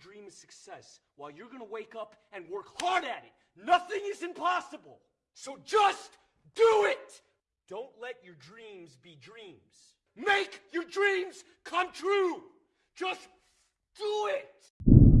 dream of success while you're gonna wake up and work hard at it. Nothing is impossible. So just do it! Don't let your dreams be dreams. Make your dreams come true! Just do it!